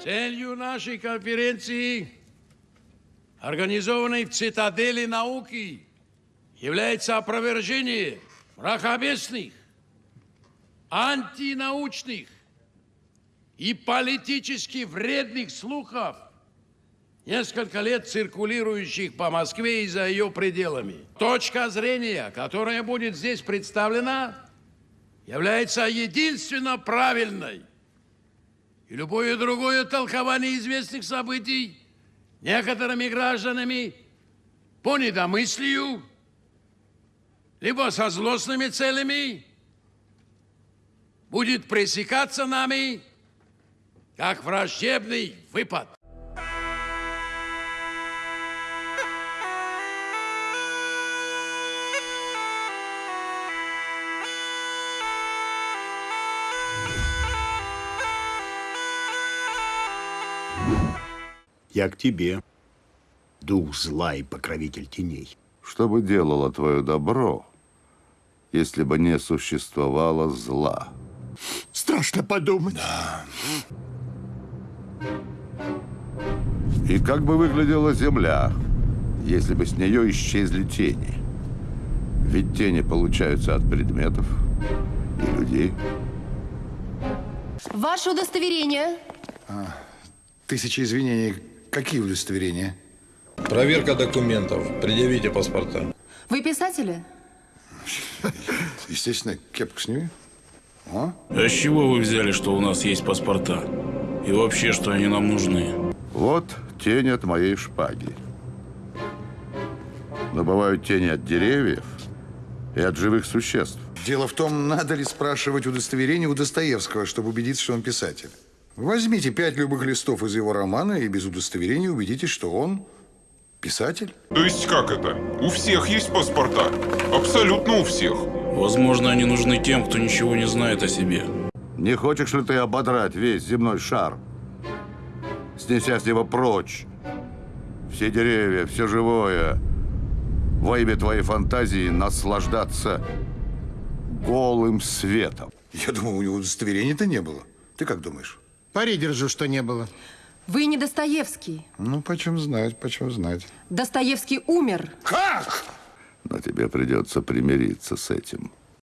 Целью нашей конференции, организованной в цитадели науки, является опровержение мракобесных, антинаучных и политически вредных слухов, несколько лет циркулирующих по Москве и за ее пределами. Точка зрения, которая будет здесь представлена, является единственно правильной. И любое другое толкование известных событий некоторыми гражданами по недомыслию, либо со злостными целями будет пресекаться нами как враждебный выпад. Я к тебе, дух зла и покровитель теней. Что бы делало твое добро, если бы не существовало зла? Страшно подумать. И как бы выглядела Земля, если бы с нее исчезли тени? Ведь тени получаются от предметов и людей. Ваше удостоверение. Тысячи извинений. Какие удостоверения? Проверка документов. Предъявите паспорта. Вы писатели? Естественно, кепку сними. А? А с чего вы взяли, что у нас есть паспорта? И вообще, что они нам нужны? Вот тень от моей шпаги. Но бывают тени от деревьев и от живых существ. Дело в том, надо ли спрашивать удостоверение у Достоевского, чтобы убедиться, что он писатель. Возьмите пять любых листов из его романа и без удостоверения убедитесь, что он писатель. То есть как это? У всех есть паспорта? Абсолютно у всех. Возможно, они нужны тем, кто ничего не знает о себе. Не хочешь ли ты ободрать весь земной шар, снеся с него прочь все деревья, все живое, во имя твоей фантазии наслаждаться голым светом? Я думал, у него удостоверения-то не было. Ты как думаешь? Пари держу, что не было. Вы не Достоевский. Ну, почем знать, почем знать. Достоевский умер. Как? Но тебе придется примириться с этим.